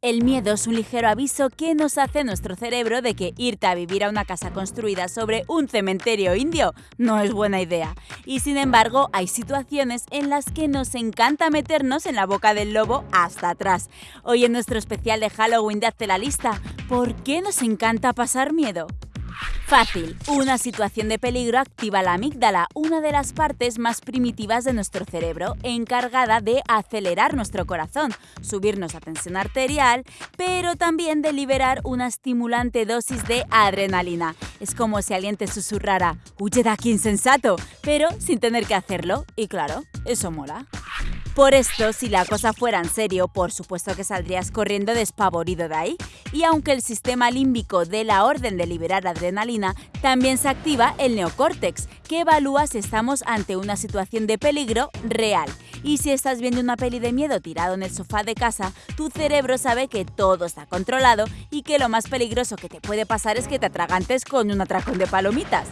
El miedo es un ligero aviso que nos hace nuestro cerebro de que irte a vivir a una casa construida sobre un cementerio indio no es buena idea. Y sin embargo, hay situaciones en las que nos encanta meternos en la boca del lobo hasta atrás. Hoy en nuestro especial de Halloween de Hazte la lista, ¿por qué nos encanta pasar miedo? Fácil. Una situación de peligro activa la amígdala, una de las partes más primitivas de nuestro cerebro, encargada de acelerar nuestro corazón, subirnos la tensión arterial, pero también de liberar una estimulante dosis de adrenalina. Es como si alguien te susurrara, huye de aquí insensato, pero sin tener que hacerlo. Y claro, eso mola. Por esto, si la cosa fuera en serio, por supuesto que saldrías corriendo despavorido de ahí. Y aunque el sistema límbico dé la orden de liberar adrenalina, también se activa el neocórtex, que evalúa si estamos ante una situación de peligro real. Y si estás viendo una peli de miedo tirado en el sofá de casa, tu cerebro sabe que todo está controlado y que lo más peligroso que te puede pasar es que te atragantes con un atracón de palomitas.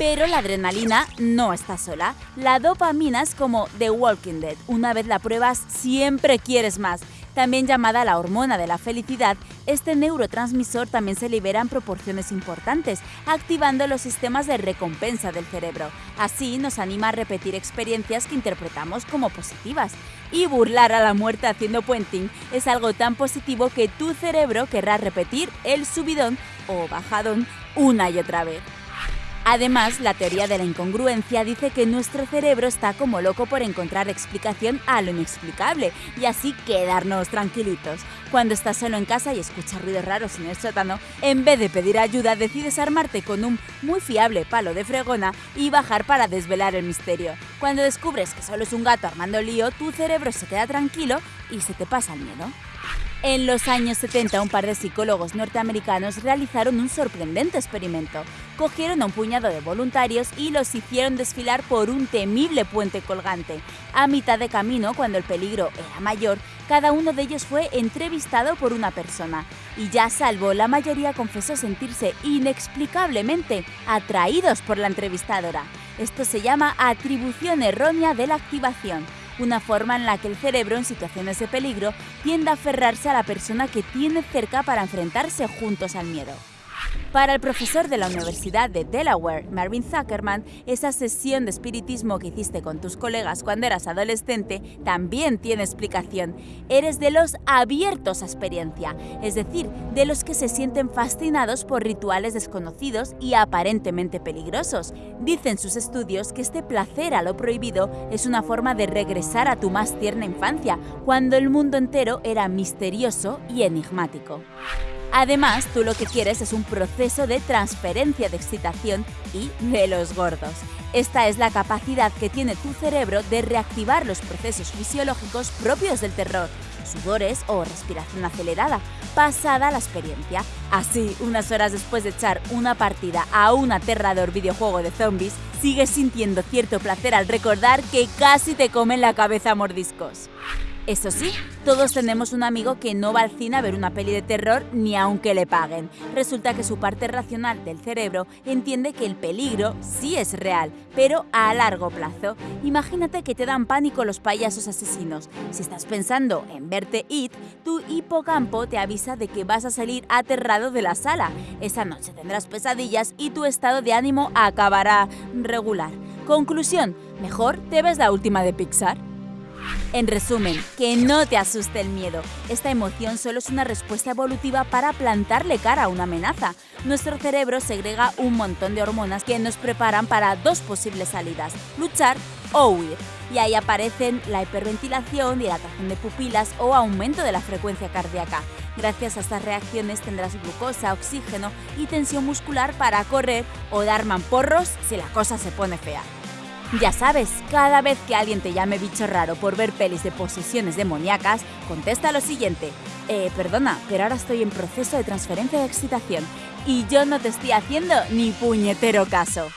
Pero la adrenalina no está sola. La dopamina es como The Walking Dead. Una vez la pruebas, siempre quieres más. También llamada la hormona de la felicidad, este neurotransmisor también se libera en proporciones importantes, activando los sistemas de recompensa del cerebro. Así nos anima a repetir experiencias que interpretamos como positivas. Y burlar a la muerte haciendo puenting es algo tan positivo que tu cerebro querrá repetir el subidón o bajadón una y otra vez. Además, la teoría de la incongruencia dice que nuestro cerebro está como loco por encontrar explicación a lo inexplicable y así quedarnos tranquilitos. Cuando estás solo en casa y escuchas ruidos raros en el sótano, en vez de pedir ayuda decides armarte con un muy fiable palo de fregona y bajar para desvelar el misterio. Cuando descubres que solo es un gato armando lío, tu cerebro se queda tranquilo y se te pasa el miedo. En los años 70, un par de psicólogos norteamericanos realizaron un sorprendente experimento. Cogieron a un puñado de voluntarios y los hicieron desfilar por un temible puente colgante. A mitad de camino, cuando el peligro era mayor, cada uno de ellos fue entrevistado por una persona. Y ya salvo, la mayoría confesó sentirse inexplicablemente atraídos por la entrevistadora. Esto se llama atribución errónea de la activación una forma en la que el cerebro en situaciones de peligro tiende a aferrarse a la persona que tiene cerca para enfrentarse juntos al miedo. Para el profesor de la Universidad de Delaware, Marvin Zuckerman, esa sesión de espiritismo que hiciste con tus colegas cuando eras adolescente también tiene explicación. Eres de los abiertos a experiencia, es decir, de los que se sienten fascinados por rituales desconocidos y aparentemente peligrosos. Dicen sus estudios que este placer a lo prohibido es una forma de regresar a tu más tierna infancia, cuando el mundo entero era misterioso y enigmático. Además, tú lo que quieres es un proceso de transferencia de excitación y de los gordos. Esta es la capacidad que tiene tu cerebro de reactivar los procesos fisiológicos propios del terror, sudores o respiración acelerada, pasada la experiencia. Así, unas horas después de echar una partida a un aterrador videojuego de zombies, sigues sintiendo cierto placer al recordar que casi te comen la cabeza mordiscos. Eso sí, todos tenemos un amigo que no va al cine a ver una peli de terror ni aunque le paguen. Resulta que su parte racional del cerebro entiende que el peligro sí es real, pero a largo plazo. Imagínate que te dan pánico los payasos asesinos. Si estás pensando en verte It, tu hipocampo te avisa de que vas a salir aterrado de la sala. Esa noche tendrás pesadillas y tu estado de ánimo acabará regular. Conclusión, mejor te ves la última de Pixar. En resumen, que no te asuste el miedo. Esta emoción solo es una respuesta evolutiva para plantarle cara a una amenaza. Nuestro cerebro segrega un montón de hormonas que nos preparan para dos posibles salidas, luchar o huir. Y ahí aparecen la hiperventilación, dilatación de pupilas o aumento de la frecuencia cardíaca. Gracias a estas reacciones tendrás glucosa, oxígeno y tensión muscular para correr o dar mamporros si la cosa se pone fea. Ya sabes, cada vez que alguien te llame bicho raro por ver pelis de posesiones demoníacas, contesta lo siguiente. Eh, perdona, pero ahora estoy en proceso de transferencia de excitación y yo no te estoy haciendo ni puñetero caso.